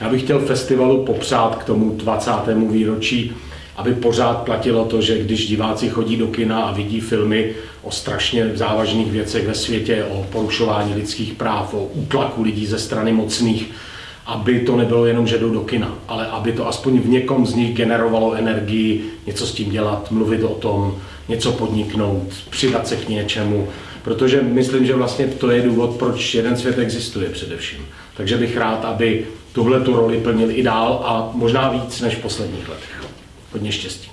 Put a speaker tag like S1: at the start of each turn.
S1: Já bych chtěl festivalu popřát k tomu 20. výročí, aby pořád platilo to, že když diváci chodí do kina a vidí filmy o strašně závažných věcech ve světě, o porušování lidských práv, o útlaku lidí ze strany mocných, aby to nebylo jenom, že jdou do kina, ale aby to aspoň v někom z nich generovalo energii, něco s tím dělat, mluvit o tom, něco podniknout, přidat se k něčemu, protože myslím, že vlastně to je důvod, proč jeden svět existuje především. Takže bych rád, aby tuhle tu roli plnil i dál a možná víc než v posledních letech. Hodně štěstí.